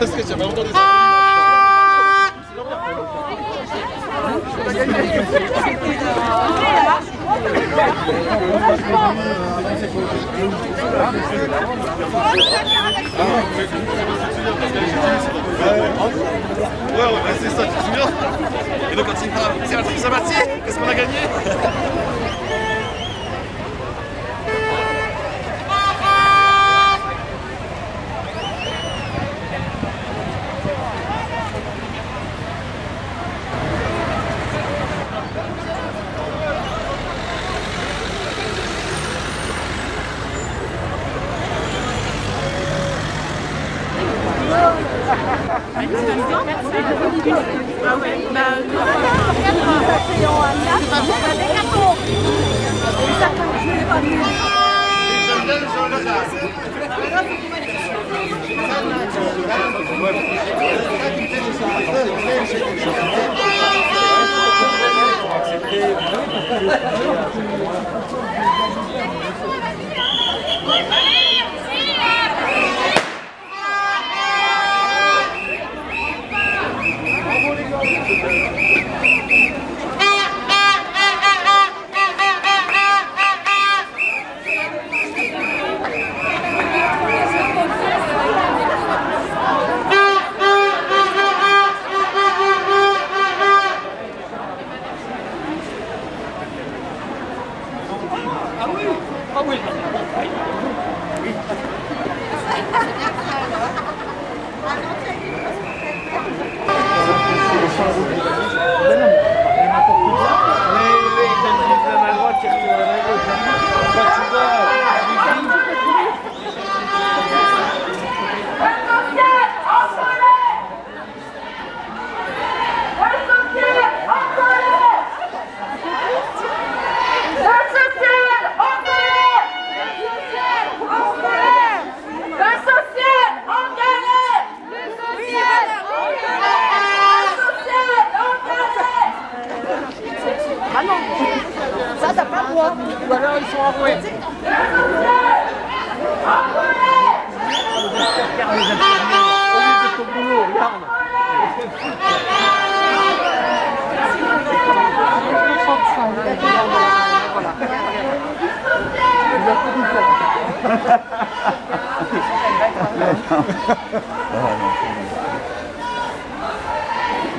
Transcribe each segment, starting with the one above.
Parce que j'avais entendu ça. Ouais, c'est ça, tu te souviens Et donc c'est truc Sabatier Qu'est-ce qu'on a gagné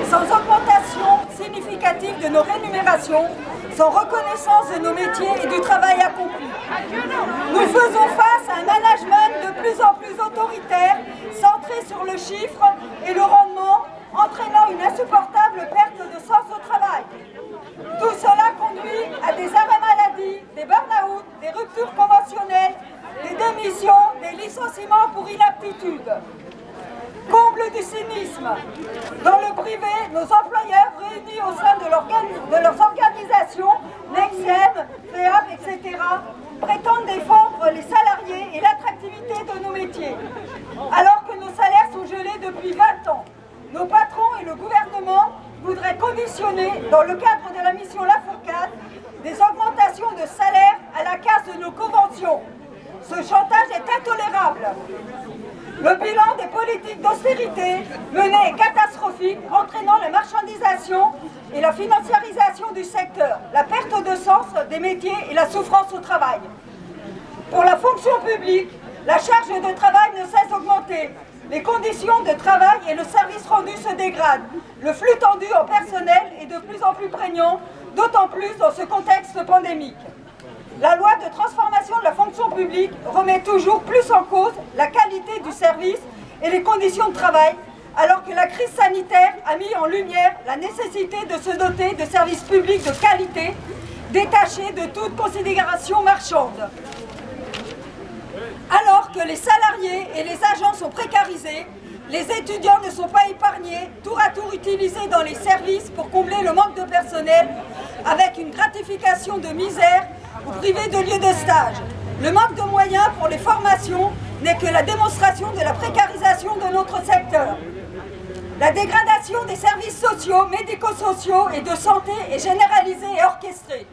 Sans augmentation significative de nos rémunérations, sans reconnaissance de nos métiers et du travail accompli. Nous faisons face à un management de plus en plus autoritaire, centré sur le chiffre et le rendement, entraînant une insupportable perte de sens au travail. Tout cela conduit à des arrêts maladie, des burn-out, des ruptures conventionnelles, des démissions, des licenciements pour inaptitude. Comble du cynisme. Dans le privé, nos employeurs réunis au sein de, de leurs organisations, Nexem, FEAP, etc., prétendent défendre les salariés et l'attractivité de nos métiers. Alors que nos salaires sont gelés depuis 20 ans, nos patrons et le gouvernement voudraient conditionner, dans le cadre de la mission Lafourcade, des augmentations de salaire à la casse de nos conventions. Ce chantage est intolérable. Le bilan des politiques d'austérité menées est catastrophique, entraînant la marchandisation et la financiarisation du secteur, la perte de sens des métiers et la souffrance au travail. Pour la fonction publique, la charge de travail ne cesse d'augmenter. Les conditions de travail et le service rendu se dégradent. Le flux tendu en personnel est de plus en plus prégnant, d'autant plus dans ce contexte pandémique. La loi de transformation de la fonction publique remet toujours plus en cause la qualité du service et les conditions de travail, alors que la crise sanitaire a mis en lumière la nécessité de se doter de services publics de qualité, détachés de toute considération marchande. Alors que les salariés et les agents sont précarisés, les étudiants ne sont pas épargnés, tour à tour utilisés dans les services pour combler le manque de personnel, avec une gratification de misère ou privés de lieux de stage. Le manque de moyens pour les formations n'est que la démonstration de la précarisation de notre secteur. La dégradation des services sociaux, médico-sociaux et de santé est généralisée et orchestrée.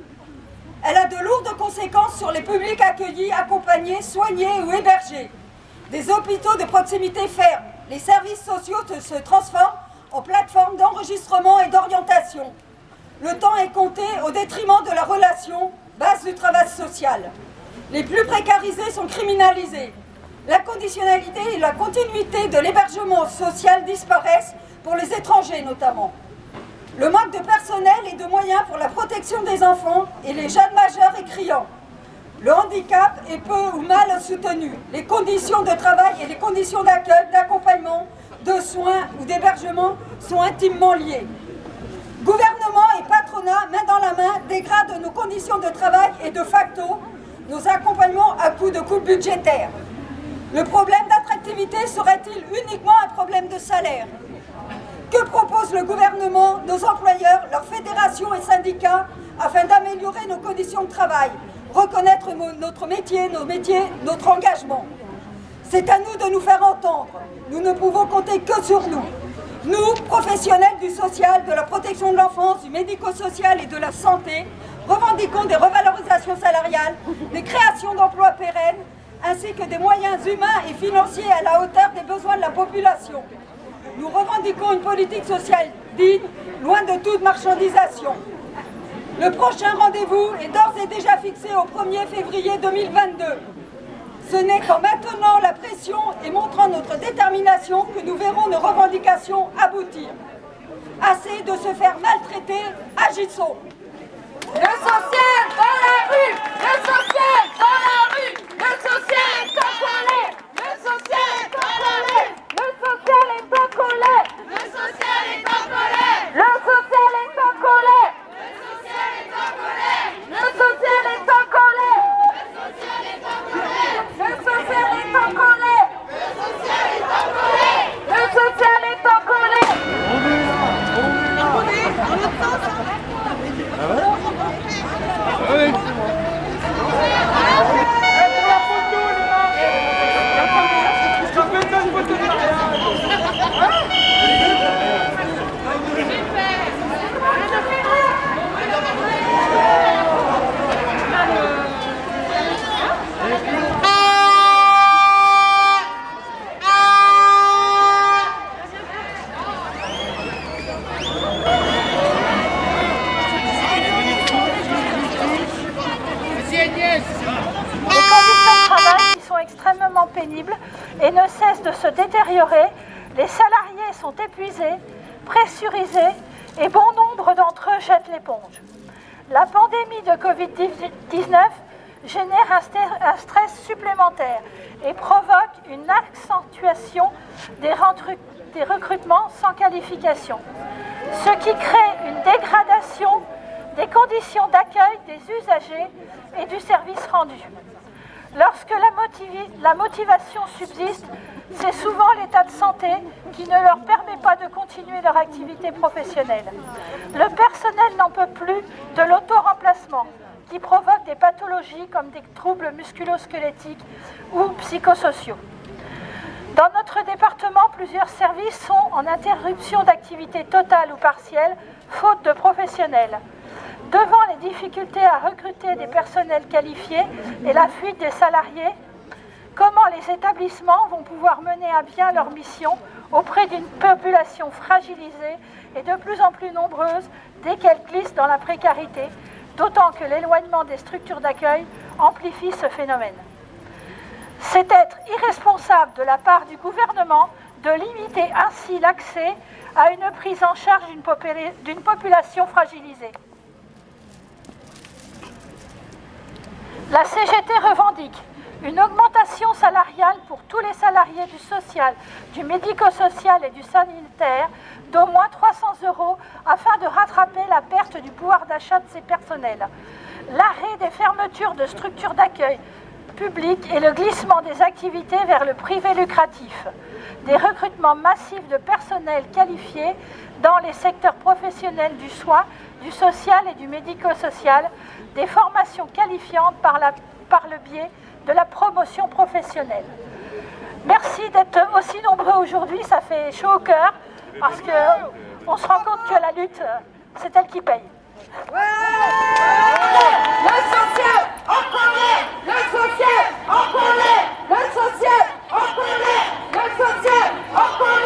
Elle a de lourdes conséquences sur les publics accueillis, accompagnés, soignés ou hébergés. Des hôpitaux de proximité ferment, les services sociaux se transforment en plateforme d'enregistrement et d'orientation. Le temps est compté au détriment de la relation, base du travail social. Les plus précarisés sont criminalisés. La conditionnalité et la continuité de l'hébergement social disparaissent, pour les étrangers notamment. Le manque de personnel et de moyens pour la protection des enfants et les jeunes majeurs est criant. Le handicap est peu ou mal soutenu. Les conditions de travail et les conditions d'accueil, d'accompagnement, de soins ou d'hébergement sont intimement liées. Gouvernement et patronat, main dans la main, dégradent nos conditions de travail et de facto nos accompagnements à coût de coûts budgétaires. Le problème d'attractivité serait-il uniquement un problème de salaire? Que propose le gouvernement, nos employeurs, leurs fédérations et syndicats afin d'améliorer nos conditions de travail, reconnaître notre métier, nos métiers, notre engagement? C'est à nous de nous faire entendre. Nous ne pouvons compter que sur nous. Nous, professionnels du social, de la protection de l'enfance, du médico-social et de la santé, revendiquons des revalorisations salariales, des créations d'emplois pérennes, ainsi que des moyens humains et financiers à la hauteur des besoins de la population. Nous revendiquons une politique sociale digne, loin de toute marchandisation. Le prochain rendez-vous est d'ores et déjà fixé au 1er février 2022. Ce n'est qu'en maintenant la pression et montrant notre détermination que nous verrons nos revendications aboutir. Assez de se faire maltraiter, agissons le Les salariés sont épuisés, pressurisés et bon nombre d'entre eux jettent l'éponge. La pandémie de Covid-19 génère un stress supplémentaire et provoque une accentuation des recrutements sans qualification, ce qui crée une dégradation des conditions d'accueil des usagers et du service rendu. Lorsque la, motivation subsiste, c'est souvent l'état de santé qui ne leur permet pas de continuer leur activité professionnelle. Le personnel n'en peut plus de l'auto-remplacement qui provoque des pathologies comme des troubles musculo-squelettiques ou psychosociaux. Dans notre département, plusieurs services sont en interruption d'activité totale ou partielle, faute de professionnels. Devant les difficultés à recruter des personnels qualifiés et la fuite des salariés, comment les établissements vont pouvoir mener à bien leur mission auprès d'une population fragilisée et de plus en plus nombreuse dès qu'elle glisse dans la précarité, d'autant que l'éloignement des structures d'accueil amplifie ce phénomène. C'est être irresponsable de la part du gouvernement de limiter ainsi l'accès à une prise en charge d'une population fragilisée. La CGT revendique une augmentation salariale pour tous les salariés du social, du médico-social et du sanitaire d'au moins 300 euros afin de rattraper la perte du pouvoir d'achat de ces personnels. L'arrêt des fermetures de structures d'accueil publiques et le glissement des activités vers le privé lucratif. Des recrutements massifs de personnel qualifié dans les secteurs professionnels du soin, du social et du médico-social des formations qualifiantes par, le biais de la promotion professionnelle. Merci d'être aussi nombreux aujourd'hui, ça fait chaud au cœur, parce qu'on se rend compte que la lutte, c'est elle qui paye social, en colère Le social, en colère Le social, en colère Le social, en colère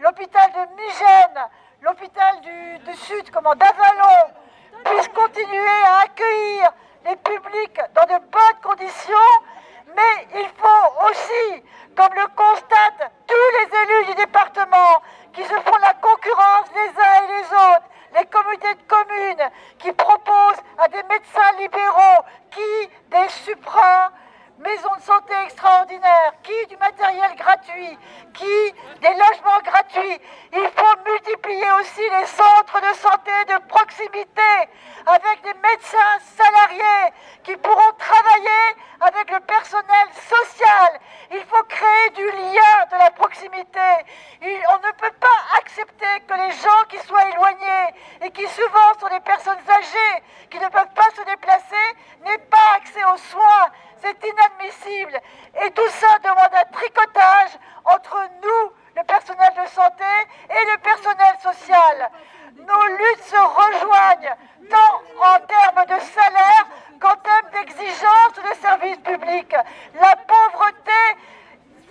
l'hôpital de Migène, l'hôpital du, du, Sud, comment d'Avalon, puisse continuer à accueillir les publics dans de bonnes conditions, mais il faut aussi, comme le constatent tous les élus du département, qui se font la concurrence les uns et les autres, les communautés de communes qui proposent à des médecins libéraux qui des supras maisons de santé extraordinaires, qui du matériel gratuit, qui des logements gratuits? Il faut multiplier aussi les centres de santé de proximité avec des médecins salariés qui pourront travailler avec le personnel social. Il faut créer du lien de la proximité. on ne peut pas accepter que les gens qui soient éloignés et qui souvent sont des personnes âgées, qui ne peuvent pas se déplacer, n'aient pas accès aux soins. C'est inadmissible. Et tout ça demande un tricotage entre nous, le personnel de santé, et le personnel social. Nos luttes se rejoignent tant en termes de salaire qu'en termes d'exigence de services publics. La pauvreté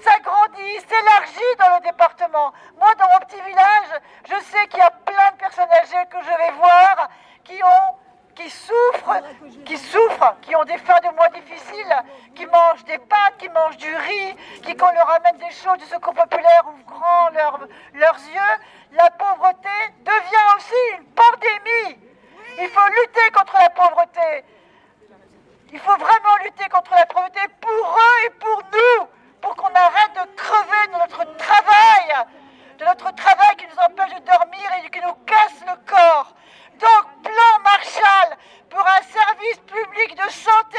s'agrandit, s'élargit dans le département. Moi, dans mon petit village, je sais qu'il y a plein de personnes âgées que je vais voir qui ont qui souffrent, qui souffrent, qui ont des fins de mois difficiles, qui mangent des pâtes, qui mangent du riz, qui quand on leur amène des choses du secours populaire ouvrent grand leurs yeux, la pauvreté devient aussi une pandémie. Il faut lutter contre la pauvreté. Il faut vraiment lutter contre la pauvreté pour eux et pour nous, pour qu'on arrête de crever de notre travail, de notre travail qui nous empêche de dormir et qui nous casse le corps. Donc, un service public de santé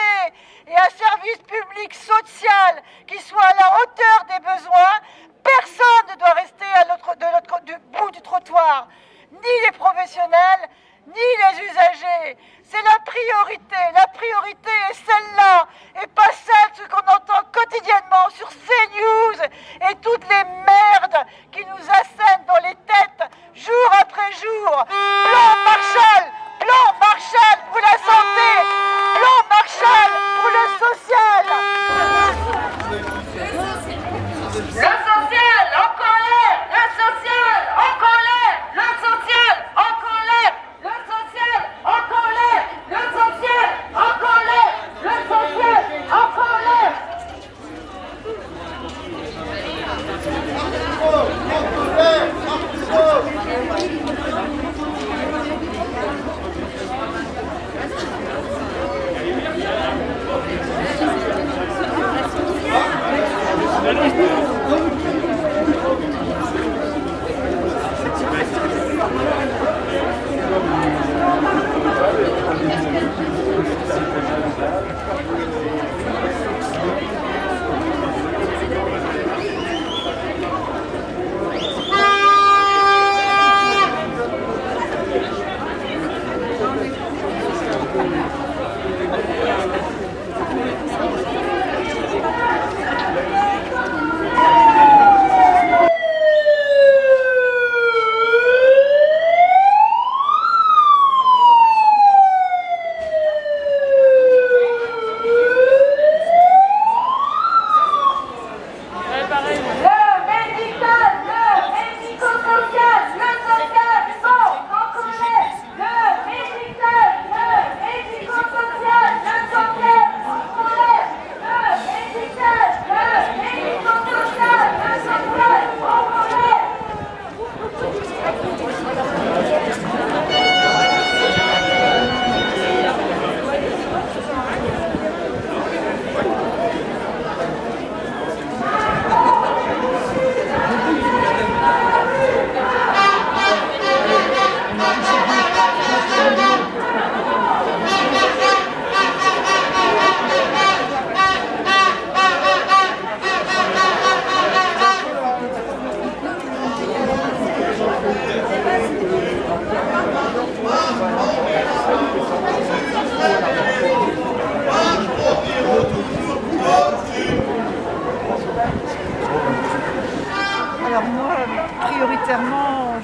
et un service public social qui soit à la hauteur des besoins, personne ne doit rester à l'autre, du bout du trottoir, ni les professionnels, ni les usagers. C'est la priorité. La priorité est celle-là et pas celle qu'on entend quotidiennement sur CNews et toutes les merdes qui nous assènent dans les têtes jour après jour. Plan Marshall Plan Marshall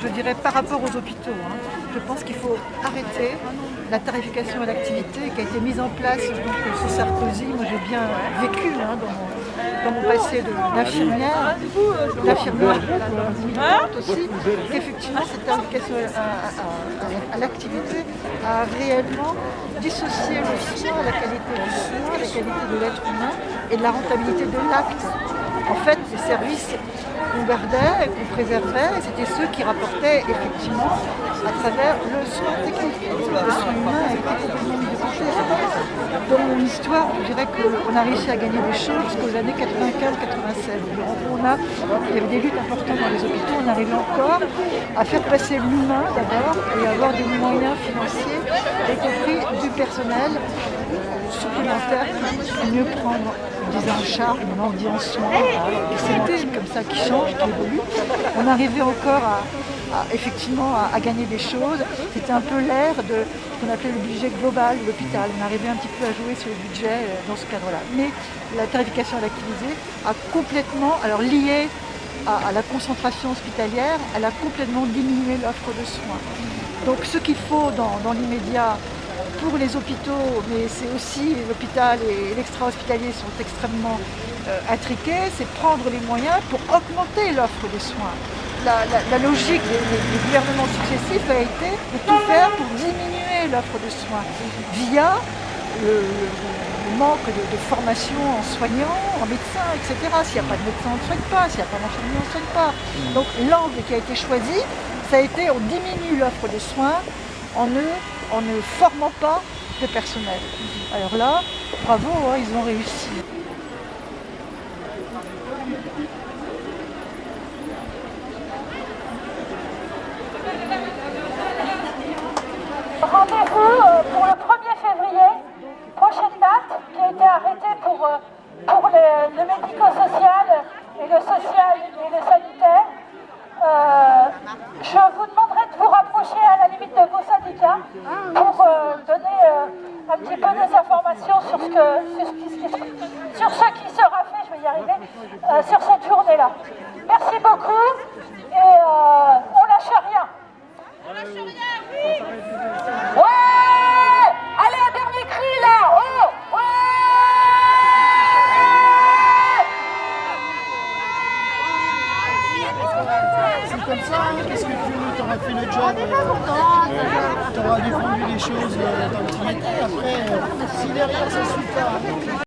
je dirais, par rapport aux hôpitaux. hein. Je pense qu'il faut arrêter la tarification à l'activité qui a été mise en place donc, sous Sarkozy. Moi, j'ai bien vécu hein, dans, mon, dans mon passé d'infirmière, d'infirmière militante aussi, qu'effectivement, cette tarification à, à- à- à l'activité a réellement dissocié le soin, la qualité du soin, la qualité de l'être humain et de la rentabilité de l'acte. En fait, les services qu'on gardait, qu'on préservait, c'était ceux qui rapportaient effectivement à travers le soin technique. Le soin humain a été complètement mis. Dans mon histoire, je dirais qu'on a réussi à gagner des choses jusqu'aux années 95-96. On a, il y avait des luttes importantes dans les hôpitaux, on arrivait encore à faire passer l'humain d'abord et avoir des moyens financiers, y compris du personnel supplémentaire pour mieux prendre disons, en charge, maintenant on dit en soins, des sémantiques comme ça qui changent, qui évoluent. On arrivait encore à, effectivement à, gagner des choses. C'était un peu l'ère de ce qu'on appelait le budget global de l'hôpital. On arrivait un petit peu à jouer sur le budget euh, dans ce cadre-là. Mais la tarification à l'activité a complètement, alors liée à, la concentration hospitalière, elle a complètement diminué l'offre de soins. Donc ce qu'il faut dans l'immédiat pour les hôpitaux, mais c'est aussi l'hôpital et l'extra-hospitalier sont extrêmement euh, intriqués, c'est prendre les moyens pour augmenter l'offre de soins. La, la- la logique des, gouvernements successifs a été de tout faire pour diminuer l'offre de soins via le, le- le manque de, de formation en soignants, en médecins, etc. S'il n'y a pas de médecin, on ne soigne pas. S'il n'y a pas d'infirmier, on ne soigne pas. Donc l'angle qui a été choisi, ça a été on diminue l'offre de soins en ne, en ne formant pas de personnel. Alors là, bravo, hein, ils ont réussi. Rendez-vous euh, pour le 1er février, prochaine date qui a été arrêtée pour, euh, pour le, médico-social et le social et le sanitaire. Euh, je vous demanderai de vous rapprocher à la limite de vos syndicats pour euh, donner euh, un petit peu des informations sur ce, qui sera fait, je vais y arriver, euh, sur cette journée-là. Merci beaucoup